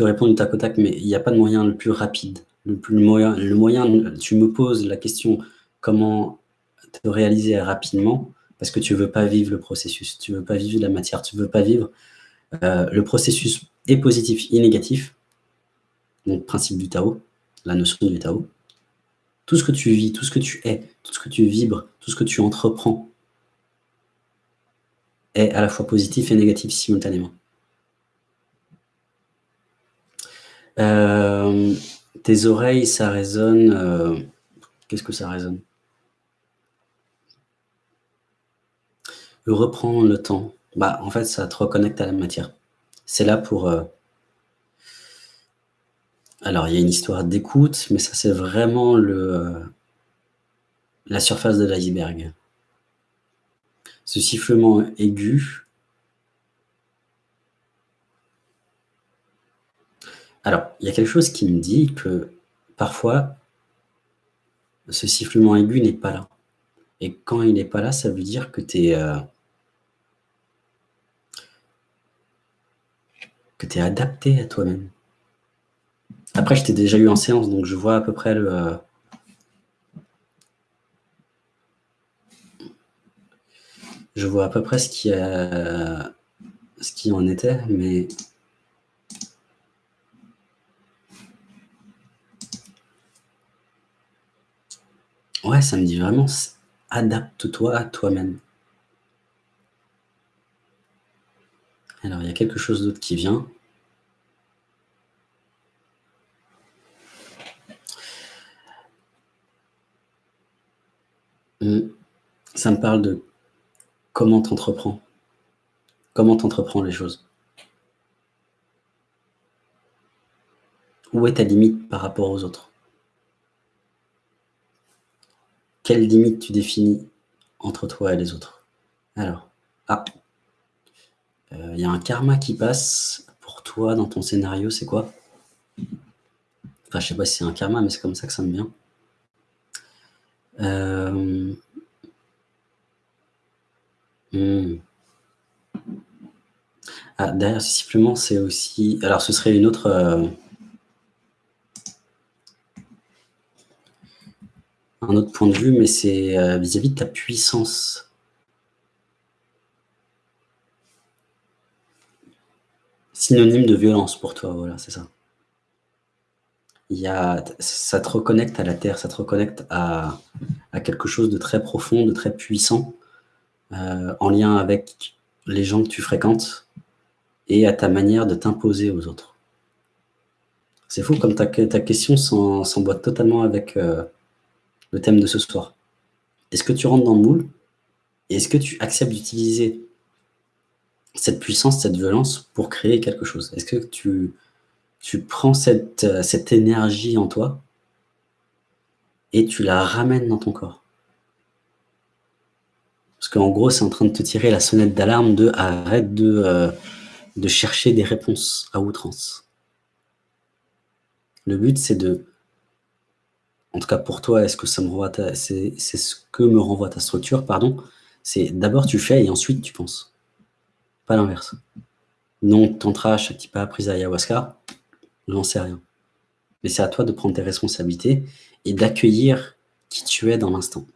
te réponds du tac au tac, mais il n'y a pas de moyen le plus rapide. Le, plus, moyen, le moyen, tu me poses la question comment te réaliser rapidement, parce que tu ne veux pas vivre le processus, tu ne veux pas vivre la matière, tu ne veux pas vivre euh, le processus est positif et négatif, donc principe du Tao, la notion du Tao. Tout ce que tu vis, tout ce que tu es, tout ce que tu vibres, tout ce que tu entreprends est à la fois positif et négatif simultanément. Euh, tes oreilles, ça résonne... Euh, qu'est-ce que ça résonne? Reprends le temps. Bah, en fait, ça te reconnecte à la matière. C'est là pour... Euh, alors, il y a une histoire d'écoute, mais ça, c'est vraiment le, la surface de l'iceberg. Ce sifflement aigu, Alors, il y a quelque chose qui me dit que parfois, ce sifflement aigu n'est pas là. Et quand il n'est pas là, ça veut dire que tu es, euh, adapté à toi-même. Après, je t'ai déjà eu en séance, donc je vois à peu près le... Euh, je vois à peu près ce qui, a, ce qui en était, mais Ouais, ça me dit vraiment, adapte-toi à toi-même. Alors, il y a quelque chose d'autre qui vient. Mmh. Ça me parle de comment t'entreprends. Comment t'entreprends les choses. Où est ta limite par rapport aux autres? Quelle limite tu définis entre toi et les autres? Alors, ah, euh, il y a un karma qui passe pour toi dans ton scénario, c'est quoi? Enfin, je sais pas si c'est un karma, mais c'est comme ça que ça me vient. Euh, hmm. Ah, derrière ce c'est aussi... Alors, ce serait une autre... Euh, un autre point de vue, mais c'est euh, vis-à-vis de ta puissance. Synonyme de violence pour toi, voilà, c'est ça. Il y a, ça te reconnecte à la terre, ça te reconnecte à, quelque chose de très profond, de très puissant, euh, en lien avec les gens que tu fréquentes et à ta manière de t'imposer aux autres. C'est fou comme ta, ta question s'emboîte totalement avec, euh, le thème de ce soir. Est-ce que tu rentres dans le moule et est-ce que tu acceptes d'utiliser cette puissance, cette violence pour créer quelque chose? Est-ce que tu, prends cette, cette énergie en toi et tu la ramènes dans ton corps? Parce qu'en gros, c'est en train de te tirer la sonnette d'alarme de arrête de, euh, de chercher des réponses à outrance. Le but, c'est de en tout cas pour toi, est-ce que ça me renvoie c'est ce que me renvoie ta structure, pardon, c'est d'abord tu fais et ensuite tu penses. Pas l'inverse. Non, tantra, pas prise ayahuasca, j'en sais rien. Mais c'est à toi de prendre tes responsabilités et d'accueillir qui tu es dans l'instant.